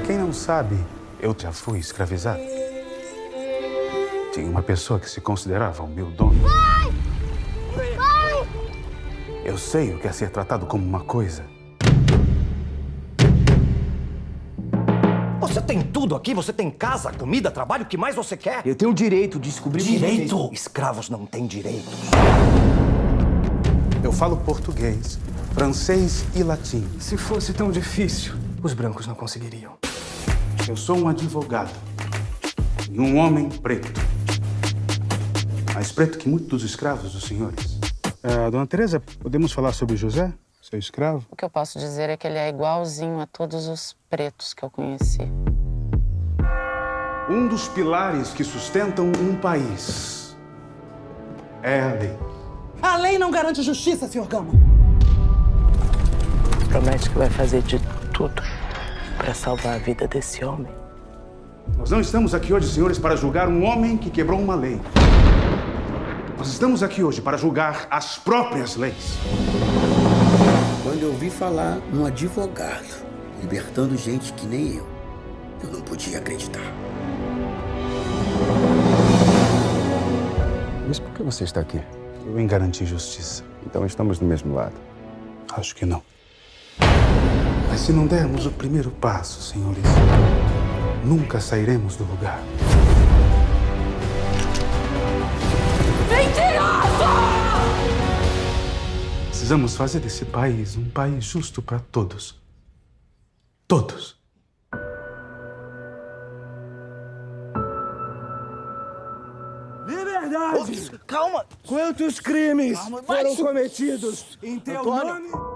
quem não sabe, eu já fui escravizado. Tinha uma pessoa que se considerava o meu dono. Pai! Pai! Eu sei o que é ser tratado como uma coisa. Você tem tudo aqui, você tem casa, comida, trabalho, o que mais você quer? Eu tenho o direito de descobrir Direito? Escravos não têm direitos. Eu falo português, francês e latim. Se fosse tão difícil, os brancos não conseguiriam. Eu sou um advogado e um homem preto. Mais preto que muitos dos escravos dos senhores. Ah, dona Teresa, podemos falar sobre José, seu escravo? O que eu posso dizer é que ele é igualzinho a todos os pretos que eu conheci. Um dos pilares que sustentam um país é a lei. A lei não garante justiça, Sr. Gama. Promete que vai fazer de tudo para salvar a vida desse homem. Nós não estamos aqui hoje, senhores, para julgar um homem que quebrou uma lei. Nós estamos aqui hoje para julgar as próprias leis. Quando eu ouvi falar num advogado libertando gente que nem eu, eu não podia acreditar. Mas por que você está aqui? Eu em garantir justiça. Então estamos do mesmo lado. Acho que não. Mas se não dermos o primeiro passo, senhores, nunca sairemos do lugar. Precisamos fazer desse país um país justo para todos. Todos. Liberdade! Calma! Quantos crimes Calma, foram cometidos em teu Antônio. nome